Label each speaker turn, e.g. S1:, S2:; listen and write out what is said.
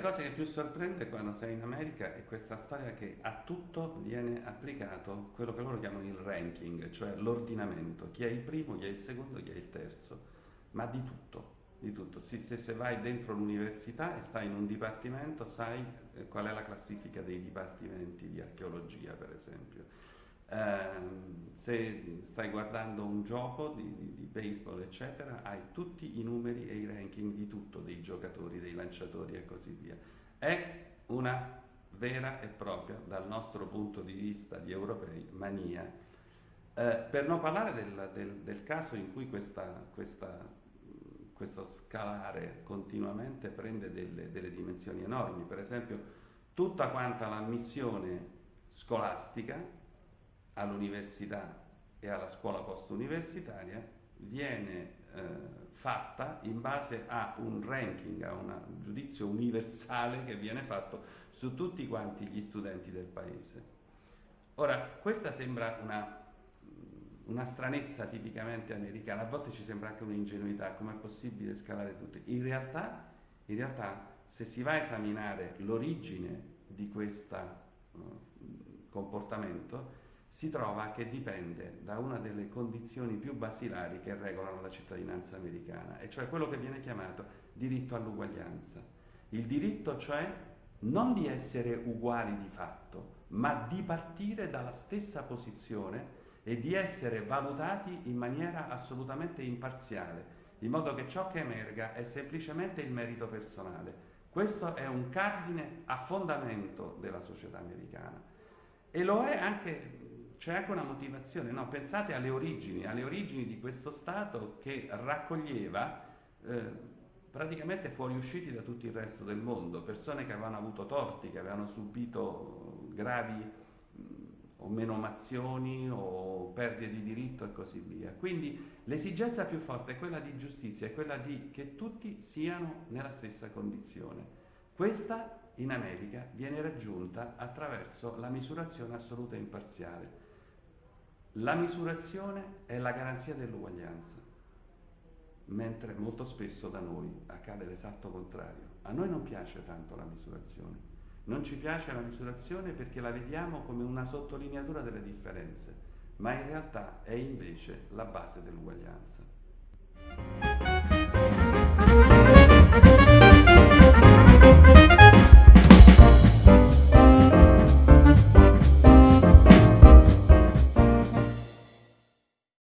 S1: cosa che più sorprende quando sei in America è questa storia che a tutto viene applicato quello che loro chiamano il ranking, cioè l'ordinamento, chi è il primo, chi è il secondo, chi è il terzo, ma di tutto, di tutto. Se, se, vai dentro l'università e stai in un dipartimento sai eh, qual è la classifica dei dipartimenti di archeologia, per esempio. Eh, se stai guardando un gioco di, di, di, baseball, eccetera, hai tutti i numeri e i ranking di tutto, dei giocatori, dei lanciatori e così via. È una vera e propria, dal nostro punto di vista di europei, mania. Eh, per non parlare del, del, del, caso in cui questa, questa, questo scalare continuamente prende delle, delle dimensioni enormi, per esempio tutta quanta la missione scolastica all'università e alla scuola post-universitaria viene eh, fatta in base a un ranking, a un giudizio universale che viene fatto su tutti quanti gli studenti del paese. Ora, questa sembra una, una stranezza tipicamente americana, a volte ci sembra anche un'ingenuità, com'è possibile scalare tutti. In realtà, in realtà, se si va a esaminare l'origine di questo uh, comportamento, si trova che dipende da una delle condizioni più basilari che regolano la cittadinanza americana, e cioè quello che viene chiamato diritto all'uguaglianza. Il diritto cioè non di essere uguali di fatto, ma di partire dalla stessa posizione e di essere valutati in maniera assolutamente imparziale, in modo che ciò che emerga è semplicemente il merito personale. Questo è un cardine a fondamento della società americana e lo è anche c'è anche una motivazione, no? pensate alle origini, alle origini di questo Stato che raccoglieva eh, praticamente fuoriusciti da tutto il resto del mondo, persone che avevano avuto torti, che avevano subito gravi mh, o menomazioni o perdite di diritto e così via. Quindi l'esigenza più forte è quella di giustizia, è quella di che tutti siano nella stessa condizione. Questa in America viene raggiunta attraverso la misurazione assoluta e imparziale. La misurazione è la garanzia dell'uguaglianza, mentre molto spesso da noi accade l'esatto contrario. A noi non piace tanto la misurazione, non ci piace la misurazione perché la vediamo come una sottolineatura delle differenze, ma in realtà è invece la base dell'uguaglianza.